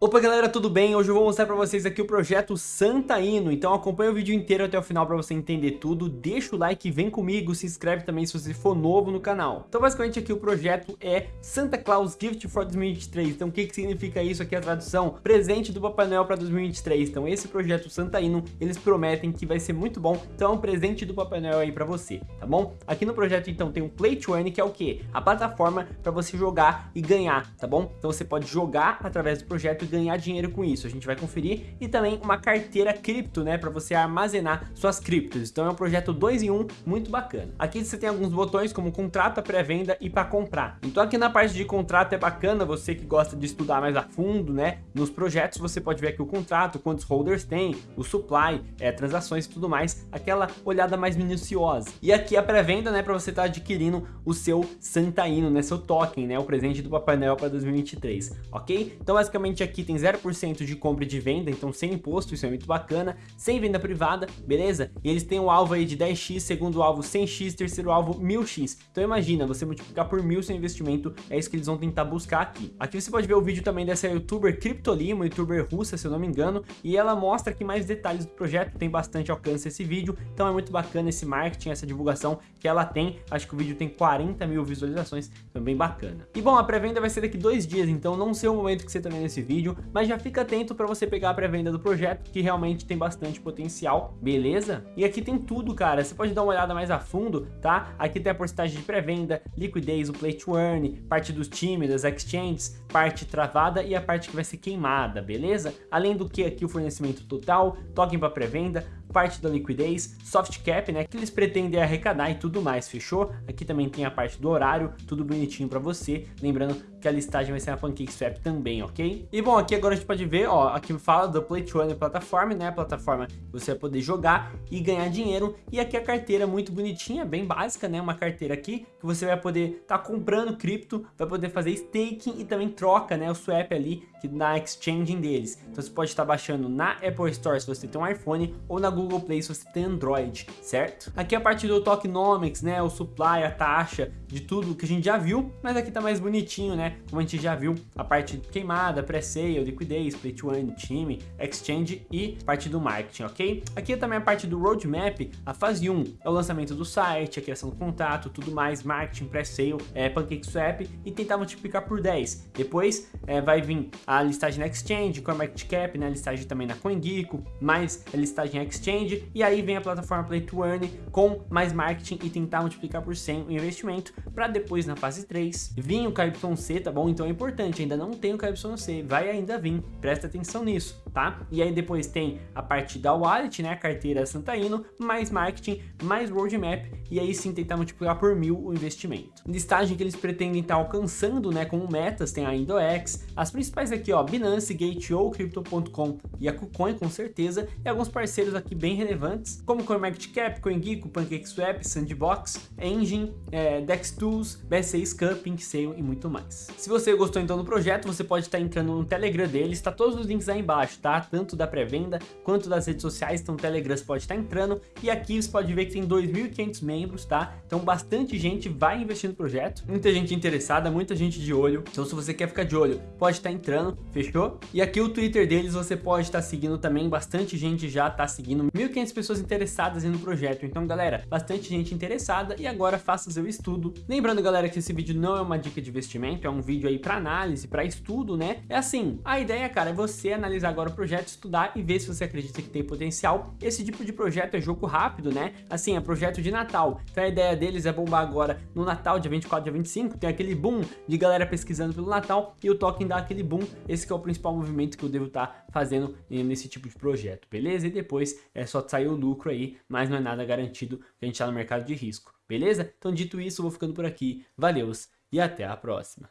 Opa galera, tudo bem? Hoje eu vou mostrar para vocês aqui o projeto Santa Ino, então acompanha o vídeo inteiro até o final para você entender tudo, deixa o like, vem comigo, se inscreve também se você for novo no canal. Então basicamente aqui o projeto é Santa Claus Gift for 2023, então o que, que significa isso aqui a tradução? Presente do Papai Noel para 2023, então esse projeto Santa Ino, eles prometem que vai ser muito bom, então é um presente do Papai Noel aí para você, tá bom? Aqui no projeto então tem o Play to Earn, que é o que? A plataforma para você jogar e ganhar, tá bom? Então você pode jogar através do projeto ganhar dinheiro com isso. A gente vai conferir e também uma carteira cripto, né, para você armazenar suas criptos. Então é um projeto 2 em 1 um, muito bacana. Aqui você tem alguns botões como contrato, pré-venda e para comprar. Então aqui na parte de contrato é bacana, você que gosta de estudar mais a fundo, né, nos projetos, você pode ver aqui o contrato, quantos holders tem, o supply, é, transações e tudo mais, aquela olhada mais minuciosa. E aqui a pré-venda, né, para você estar tá adquirindo o seu Santaino, né, seu token, né, o presente do Papai Noel para 2023, ok? Então basicamente aqui tem 0% de compra e de venda, então sem imposto, isso é muito bacana, sem venda privada, beleza? E eles têm um alvo aí de 10x, segundo alvo 100x, terceiro alvo 1000x. Então imagina, você multiplicar por mil seu investimento, é isso que eles vão tentar buscar aqui. Aqui você pode ver o vídeo também dessa youtuber Cryptolim, uma youtuber russa, se eu não me engano, e ela mostra aqui mais detalhes do projeto, tem bastante alcance esse vídeo, então é muito bacana esse marketing, essa divulgação que ela tem, acho que o vídeo tem 40 mil visualizações, também bacana. E bom, a pré-venda vai ser daqui dois dias, então não sei o momento que você tá vendo esse vídeo, mas já fica atento para você pegar a pré-venda do projeto, que realmente tem bastante potencial, beleza? E aqui tem tudo, cara, você pode dar uma olhada mais a fundo, tá? Aqui tem a porcentagem de pré-venda, liquidez, o play to earn, parte dos times, das exchanges, parte travada e a parte que vai ser queimada, beleza? Além do que aqui o fornecimento total, token para pré-venda, parte da liquidez, soft cap, né, que eles pretendem arrecadar e tudo mais, fechou? Aqui também tem a parte do horário, tudo bonitinho para você, lembrando que a listagem vai ser na PancakeSwap também, ok? E bom, aqui agora a gente pode ver, ó, aqui fala do Play to Earn Platform, né, a plataforma que você vai poder jogar e ganhar dinheiro, e aqui a carteira muito bonitinha, bem básica, né, uma carteira aqui, que você vai poder estar tá comprando cripto, vai poder fazer staking e também troca, né, o swap ali, que na exchange deles. Então você pode estar tá baixando na Apple Store se você tem um iPhone, ou na Google Play se você tem Android, certo? Aqui a parte do tokenomics, né, o supply, a taxa, de tudo que a gente já viu, mas aqui tá mais bonitinho, né, como a gente já viu, a parte queimada, pré-sale, liquidez, play to earn, time, exchange e parte do marketing, ok? Aqui é também a parte do roadmap, a fase 1 é o lançamento do site, a criação do contato, tudo mais, marketing, pré-sale, é, PancakeSwap e tentar multiplicar por 10. Depois é, vai vir a listagem na exchange, CoinMarketCap, né, a listagem também na CoinGecko, mais a listagem exchange, e aí vem a plataforma Play to Earn com mais marketing e tentar multiplicar por 100 o investimento, para depois na fase 3 vir o KYC, tá bom? Então é importante, ainda não tem o KYC, vai ainda vir, presta atenção nisso, tá? E aí depois tem a parte da wallet, né, a carteira Santa Ino, mais marketing, mais roadmap, e aí sim tentar multiplicar por mil o investimento. Listagem que eles pretendem estar tá alcançando, né, como metas, tem a Indox, as principais aqui, ó, Binance, Gate.io, Crypto.com e a KuCoin, com certeza, e alguns parceiros aqui bem relevantes, como CoinMarketCap, CoinGecko, PancakeSwap, Sandbox, Engine, é, DexTools, BSC Scam, PinkSale e muito mais. Se você gostou então do projeto, você pode estar entrando no Telegram deles, tá todos os links aí embaixo, tá? Tanto da pré-venda quanto das redes sociais, então o Telegram pode estar entrando e aqui você pode ver que tem 2.500 membros, tá? Então bastante gente vai investir no projeto, muita gente interessada, muita gente de olho, então se você quer ficar de olho, pode estar entrando, fechou? E aqui o Twitter deles você pode estar seguindo também, bastante gente já está seguindo 1.500 pessoas interessadas no projeto. Então, galera, bastante gente interessada e agora faça seu estudo. Lembrando, galera, que esse vídeo não é uma dica de investimento, é um vídeo aí para análise, para estudo, né? É assim, a ideia, cara, é você analisar agora o projeto, estudar e ver se você acredita que tem potencial. Esse tipo de projeto é jogo rápido, né? Assim, é projeto de Natal. Então a ideia deles é bombar agora no Natal, dia 24, dia 25, tem aquele boom de galera pesquisando pelo Natal e o token dá aquele boom. Esse é o principal movimento que eu devo estar tá fazendo nesse tipo de projeto, beleza? E depois é só sair o lucro aí, mas não é nada garantido a gente está no mercado de risco, beleza? Então dito isso, eu vou ficando por aqui, valeus e até a próxima.